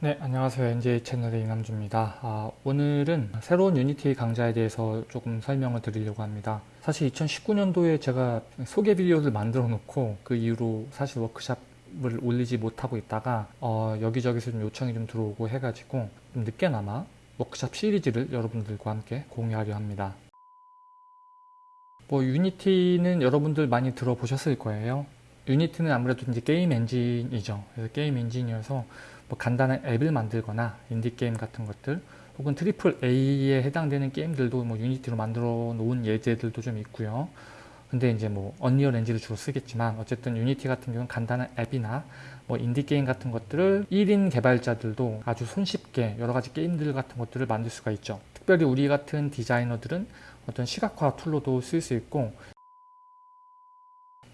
네, 안녕하세요. NJ 채널의 이남주입니다. 아, 오늘은 새로운 유니티 강좌에 대해서 조금 설명을 드리려고 합니다. 사실 2019년도에 제가 소개 비디오를 만들어 놓고 그 이후로 사실 워크샵을 올리지 못하고 있다가 어, 여기저기서 좀 요청이 좀 들어오고 해가지고 좀 늦게나마 워크샵 시리즈를 여러분들과 함께 공유하려 합니다. 뭐 유니티는 여러분들 많이 들어보셨을 거예요. 유니티는 아무래도 이제 게임 엔진이죠. 그래서 게임 엔진이어서 뭐 간단한 앱을 만들거나 인디게임 같은 것들 혹은 triple A에 해당되는 게임들도 뭐 유니티로 만들어 놓은 예제들도 좀 있고요. 근데 이제 뭐 언리얼 엔진을 주로 쓰겠지만 어쨌든 유니티 같은 경우는 간단한 앱이나 뭐 인디게임 같은 것들을 1인 개발자들도 아주 손쉽게 여러 가지 게임들 같은 것들을 만들 수가 있죠. 특별히 우리 같은 디자이너들은 어떤 시각화 tool로도 쓸 수 있고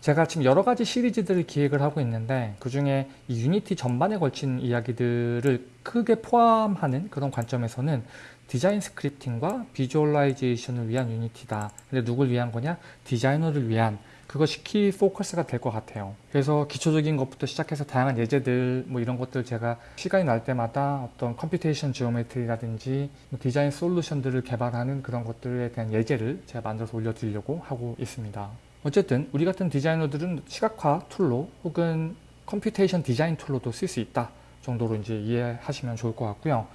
제가 지금 여러 가지 시리즈들을 기획을 하고 있는데 그 중에 이 유니티 전반에 걸친 이야기들을 크게 포함하는 그런 관점에서는 디자인 scripting과 visualization을 위한 유니티다. 근데 누굴 위한 거냐? 디자이너를 위한 그것이 key focus가 될 것 같아요. 그래서 기초적인 것부터 시작해서 다양한 예제들 뭐 이런 것들 제가 시간이 날 때마다 어떤 computation geometry라든지 뭐 design solution들을 개발하는 그런 것들에 대한 예제를 제가 만들어서 올려드리려고 하고 있습니다. 어쨌든 우리 같은 디자이너들은 시각화 툴로 혹은 computation design tool로도 쓸 수 있다 정도로 이제 이해하시면 좋을 것 같고요.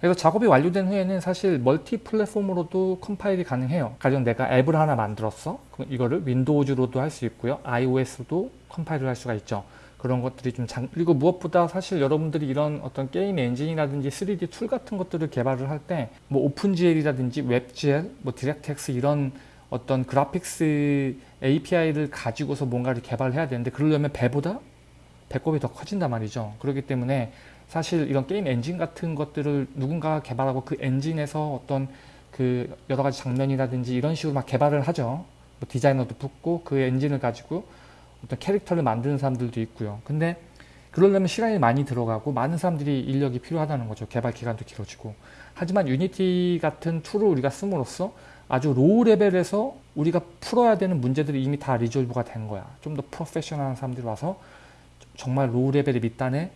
그래서 작업이 완료된 후에는 사실 멀티 플랫폼으로도 컴파일이 가능해요. 가령 내가 앱을 하나 만들었어. 이거를 윈도우즈로도 할 수 있고요. iOS로도 컴파일을 할 수가 있죠. 그런 것들이 좀 장... 그리고 무엇보다 사실 여러분들이 이런 어떤 게임 엔진이라든지 3D tool 같은 것들을 개발을 할 때 뭐 OpenGL이라든지 WebGL, 뭐 DirectX 이런 어떤 graphics API를 가지고서 뭔가를 개발해야 되는데 그러려면 배보다 배꼽이 더 커진단 말이죠. 그렇기 때문에 사실 이런 게임 엔진 같은 것들을 누군가가 개발하고 그 엔진에서 어떤 그 여러 가지 장면이라든지 이런 식으로 막 개발을 하죠. 뭐 디자이너도 붙고 그 엔진을 가지고 어떤 캐릭터를 만드는 사람들도 있고요. 근데 그러려면 시간이 많이 들어가고 많은 사람들이 인력이 필요하다는 거죠. 개발 기간도 길어지고. 하지만 유니티 같은 tool을 우리가 씀으로써 아주 low level에서 우리가 풀어야 되는 문제들이 이미 다 resolve가 된 거야. 좀 더 professional한 사람들이 와서 정말 low level의 밑단에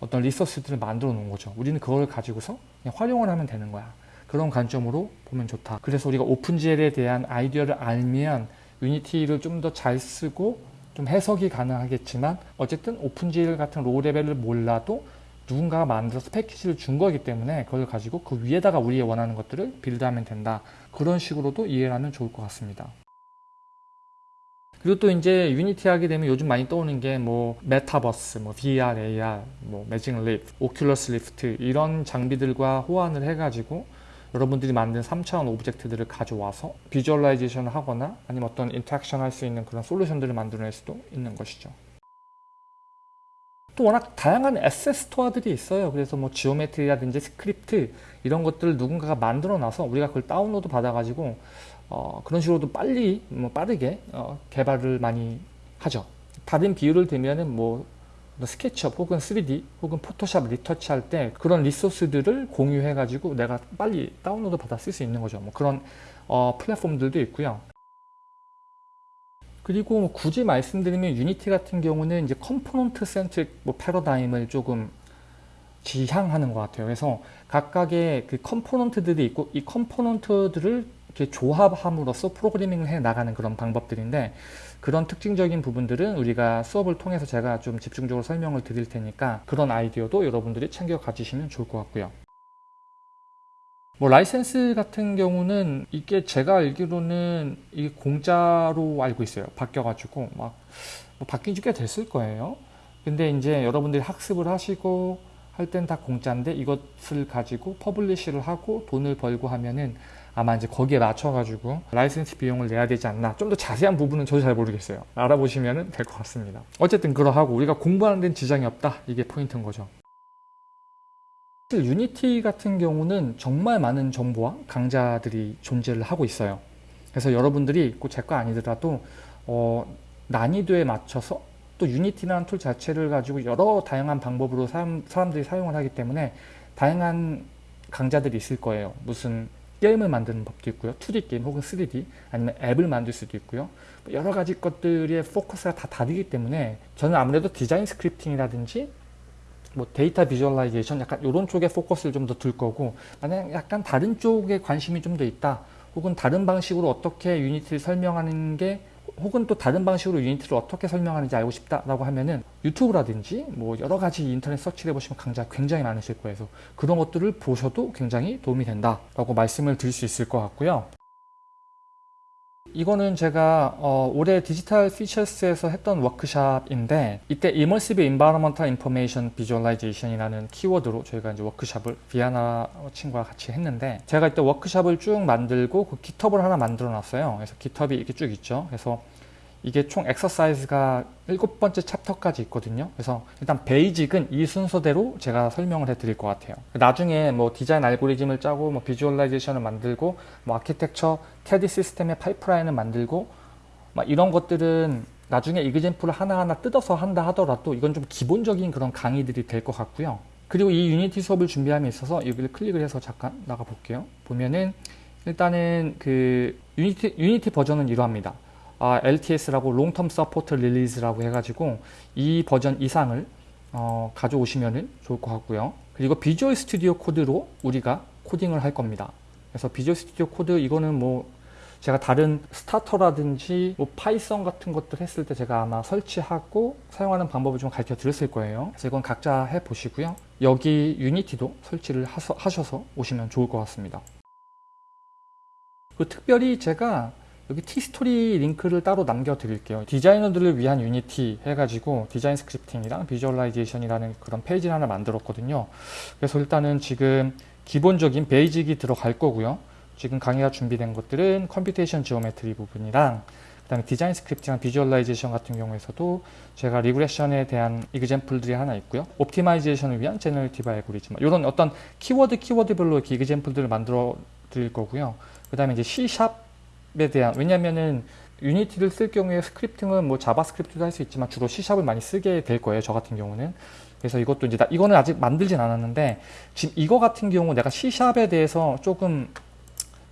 어떤 resource들을 만들어 놓은 거죠. 우리는 그걸 가지고서 그냥 활용을 하면 되는 거야. 그런 관점으로 보면 좋다. 그래서 우리가 OpenGL에 대한 아이디어를 알면 유니티를 좀 더 잘 쓰고 좀 해석이 가능하겠지만 어쨌든 OpenGL 같은 low level을 몰라도 누군가가 만들어서 패키지를 준 거기 때문에 그걸 가지고 그 위에다가 우리의 원하는 것들을 build하면 된다. 그런 식으로도 이해를 하면 좋을 것 같습니다. 그리고 또 이제 유니티 하게 되면 요즘 많이 떠오는 게 뭐 메타버스, 뭐 VR, AR, 뭐 Magic Leap, Oculus Rift 이런 장비들과 호환을 해가지고 여러분들이 만든 3차원 object들을 가져와서 visualization을 하거나 아니면 어떤 interaction 할 수 있는 그런 solution들을 만들어낼 수도 있는 것이죠. 또 워낙 다양한 에셋 스토어들이 있어요. 그래서 뭐 geometry라든지 script 이런 것들을 누군가가 만들어 놔서 우리가 그걸 다운로드 받아가지고 어, 그런 식으로도 빨리 뭐 빠르게 어, 개발을 많이 하죠. 다른 비유를 들면은 뭐 스케치업 혹은 3D 혹은 포토샵 retouch 할 때 그런 resource들을 공유해 가지고 내가 빨리 다운로드 받아 쓸 수 있는 거죠. 뭐 그런 어, 플랫폼들도 있고요. 그리고 뭐 굳이 말씀드리면 유니티 같은 경우는 이제 component centric 뭐 패러다임을 조금 지향하는 것 같아요. 그래서 각각의 그 component들이 있고 이 component들을 이렇게 조합함으로써 프로그래밍을 해 나가는 그런 방법들인데 그런 특징적인 부분들은 우리가 수업을 통해서 제가 좀 집중적으로 설명을 드릴 테니까 그런 아이디어도 여러분들이 챙겨 가지시면 좋을 것 같고요. 뭐 라이센스 같은 경우는 이게 제가 알기로는 이 공짜로 알고 있어요. 바뀌어가지고 막 뭐 바뀐 지 꽤 됐을 거예요. 근데 이제 여러분들이 학습을 하시고 할 땐 다 공짜인데 이것을 가지고 publish를 하고 돈을 벌고 하면은 아마 이제 거기에 맞춰가지고 라이센스 비용을 내야 되지 않나. 좀 더 자세한 부분은 저도 잘 모르겠어요. 알아보시면 될 것 같습니다. 어쨌든 그러하고 우리가 공부하는 데는 지장이 없다. 이게 포인트인 거죠 유니티 같은 경우는 정말 많은 정보와 강좌들이 존재를 하고 있어요. 그래서 여러분들이 꼭 제거 아니더라도 어, 난이도에 맞춰서 또 유니티라는 tool 자체를 가지고 여러 다양한 방법으로 사람, 사람들이 사용을 하기 때문에 다양한 강좌들이 있을 거예요. 무슨 게임을 만드는 법도 있고요. 2D 게임 혹은 3D 아니면 앱을 만들 수도 있고요. 여러 가지 것들의 포커스가 다 다르기 때문에 저는 아무래도 디자인 scripting이라든지 뭐 data visualization 약간 이런 쪽에 포커스를 좀 더 둘 거고 만약 약간 다른 쪽에 관심이 좀 더 있다 혹은 다른 방식으로 어떻게 유니티를 설명하는 게 혹은 또 다른 방식으로 유니티를 어떻게 설명하는지 알고 싶다라고 하면은 유튜브라든지 뭐 여러 가지 인터넷 서치를 해보시면 강좌 굉장히 많으실 거예요. 그래서 그런 것들을 보셔도 굉장히 도움이 된다라고 말씀을 드릴 수 있을 것 같고요. 이거는 제가 어, 올해 Digital Futures에서 했던 워크샵인데 이때 Immersive Environmental Information Visualization이라는 키워드로 저희가 이제 워크샵을 비아나 친구와 같이 했는데 제가 이때 워크샵을 쭉 만들고 그 GitHub를 하나 만들어 놨어요. 그래서 GitHub이 이렇게 쭉 있죠. 그래서 이게 총 엑서사이즈가 일곱 번째 챕터까지 있거든요. 그래서 일단 basic은 이 순서대로 제가 설명을 해 드릴 것 같아요. 나중에 뭐 디자인 알고리즘을 짜고 뭐 visualization을 만들고 뭐 architecture CAD system의 pipeline을 만들고 막 이런 것들은 나중에 example을 하나하나 뜯어서 한다 하더라도 이건 좀 기본적인 그런 강의들이 될 것 같고요. 그리고 이 Unity 수업을 준비함에 있어서 여기를 클릭을 해서 잠깐 나가 볼게요. 보면은 일단은 그 Unity, Unity 버전은 이러합니다. 아, LTS라고 long-term support release라고 해가지고 이 버전 이상을 어, 가져오시면 좋을 것 같고요. 그리고 Visual Studio Code로 우리가 코딩을 할 겁니다. 그래서 Visual Studio Code 이거는 뭐 제가 다른 스타터라든지 뭐 Python 같은 것들 했을 때 제가 아마 설치하고 사용하는 방법을 좀 가르쳐 드렸을 거예요. 그래서 이건 각자 해 보시고요. 여기 Unity도 설치를 하셔서 오시면 좋을 것 같습니다. 그 특별히 제가 여기 티스토리 링크를 따로 남겨 드릴게요. 디자이너들을 위한 Unity 해가지고 design scripting이랑 visualization이라는 그런 페이지를 하나 만들었거든요. 그래서 일단은 지금 기본적인 basic이 들어갈 거고요. 지금 강의가 준비된 것들은 computation geometry 부분이랑 그 다음에 design scripting이랑 visualization 같은 경우에서도 제가 regression에 대한 example들이 하나 있고요. optimization을 위한 generative algorithm 이런 어떤 키워드 키워드별로 이렇게 example들을 만들어 드릴 거고요. 그 다음에 이제 C# 에 대한 왜냐면은 Unity를 쓸 경우에 scripting은 뭐 JavaScript도 할 수 있지만 주로 C샵을 많이 쓰게 될 거예요. 저 같은 경우는. 그래서 이것도 이제 나, 이거는 아직 만들진 않았는데 지금 이거 같은 경우 내가 C샵에 대해서 조금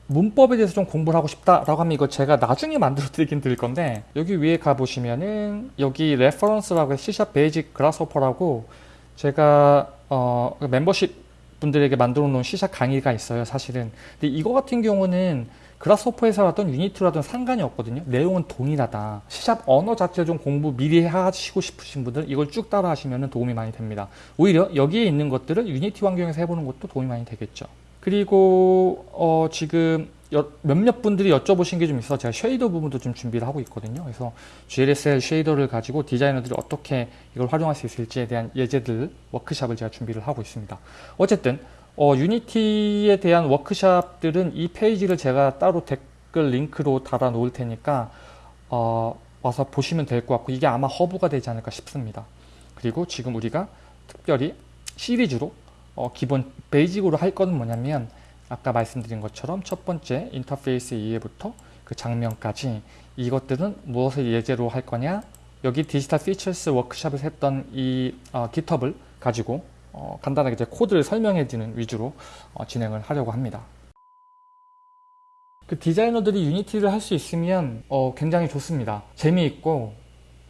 문법에 대해서 좀 공부를 하고 싶다라고 하면 이거 제가 나중에 만들어 드리긴 드릴 건데 여기 위에 가 보시면은 여기 레퍼런스라고 C샵 베이직 그라스호퍼라고 제가 어 멤버십 분들에게 만들어 놓은 C샵 강의가 있어요. 사실은. 근데 이거 같은 경우는 Grasshopper에서라든 Unity라든 상관이 없거든요. 내용은 동일하다. 시샵 언어 자체 좀 공부 미리 하시고 싶으신 분들 이걸 쭉 따라 하시면 도움이 많이 됩니다. 오히려 여기에 있는 것들을 Unity 환경에서 해보는 것도 도움이 많이 되겠죠. 그리고 어 지금 몇몇 분들이 여쭤보신 게 좀 있어 제가 shader 부분도 좀 준비를 하고 있거든요. 그래서 GLSL shader를 가지고 디자이너들이 어떻게 이걸 활용할 수 있을지에 대한 예제들 워크샵을 제가 준비를 하고 있습니다. 어쨌든 어, Unity에 대한 워크샵들은 이 페이지를 제가 따로 댓글 링크로 달아 놓을 테니까 어, 와서 보시면 될 것 같고 이게 아마 허브가 되지 않을까 싶습니다. 그리고 지금 우리가 특별히 시리즈로 어, 기본 basic으로 할 거는 뭐냐면 아까 말씀드린 것처럼 첫 번째 인터페이스 이해부터 그 장면까지 이것들은 무엇을 예제로 할 거냐 여기 Digital Futures 워크샵을 했던 이 어, GitHub를 가지고 어, 간단하게 이제 코드를 설명해 주는 위주로 어, 진행을 하려고 합니다. 그 디자이너들이 Unity를 할 수 있으면 어, 굉장히 좋습니다. 재미있고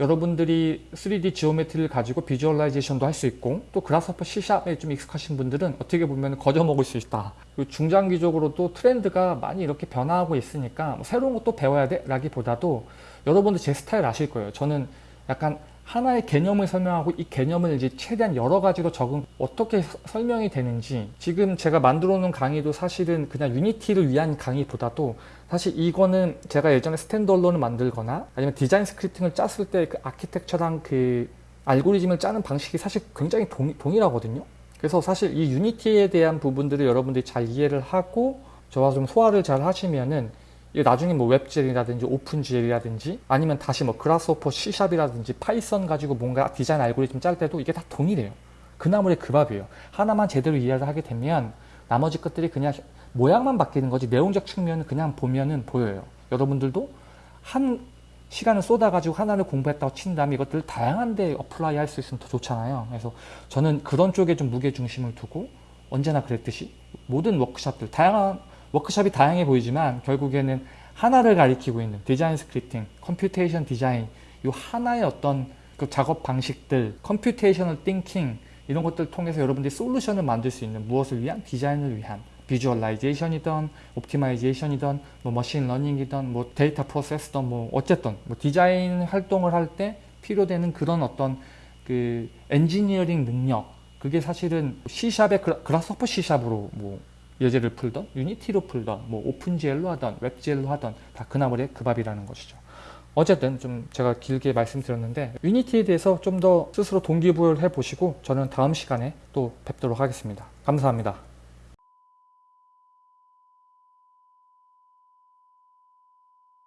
여러분들이 3D geometry를 가지고 visualization도 할 수 있고 또 그라스퍼 C샵에 좀 익숙하신 분들은 어떻게 보면 거저 먹을 수 있다. 중장기적으로도 트렌드가 많이 이렇게 변화하고 있으니까 뭐 새로운 것도 배워야 돼 라기보다도 여러분들 제 스타일 아실 거예요. 저는 약간 하나의 개념을 설명하고 이 개념을 이제 최대한 여러 가지로 적응 어떻게 설명이 되는지. 지금 제가 만들어 놓은 강의도 사실은 그냥 Unity를 위한 강의보다도 사실 이거는 제가 예전에 standalone을 만들거나 아니면 design scripting을 짰을 때 그 architecture랑 그 알고리즘을 짜는 방식이 사실 굉장히 동, 동일하거든요. 그래서 사실 이 Unity에 대한 부분들을 여러분들이 잘 이해를 하고 저와 좀 소화를 잘 하시면은 나중에 뭐 WebGL이라든지 OpenGL이라든지 아니면 다시 뭐 그라스호퍼 C샵이라든지 파이썬 가지고 뭔가 디자인 알고리즘 짤 때도 이게 다 동일해요. 그나물의 그 밥이에요. 하나만 제대로 이해를 하게 되면 나머지 것들이 그냥 모양만 바뀌는 거지 내용적 측면은 그냥 보면은 보여요. 여러분들도 한 시간을 쏟아가지고 하나를 공부했다고 친 다음에 이것들을 다양한 데 apply 할 수 있으면 더 좋잖아요. 그래서 저는 그런 쪽에 좀 무게중심을 두고 언제나 그랬듯이 모든 워크샵들, 다양한 워크샵이 다양해 보이지만 결국에는 하나를 가리키고 있는 design scripting, computation design 이 하나의 어떤 그 작업 방식들, computational thinking 이런 것들을 통해서 여러분들이 솔루션을 만들 수 있는 무엇을 위한? 디자인을 위한. visualization이든 optimization이든 뭐 machine learning이든 뭐 데이터 프로세스든 뭐 어쨌든 뭐 디자인 활동을 할 때 필요되는 그런 어떤 그 엔지니어링 능력 그게 사실은 C샵의 그라스호퍼 C샵으로 뭐 예제를 풀던 Unity로 풀던 뭐 OpenGL로 하던 WebGL로 하던 다 그나물의 그 밥이라는 것이죠. 어쨌든 좀 제가 길게 말씀드렸는데 Unity에 대해서 좀 더 스스로 동기부여를 해보시고 저는 다음 시간에 또 뵙도록 하겠습니다. 감사합니다.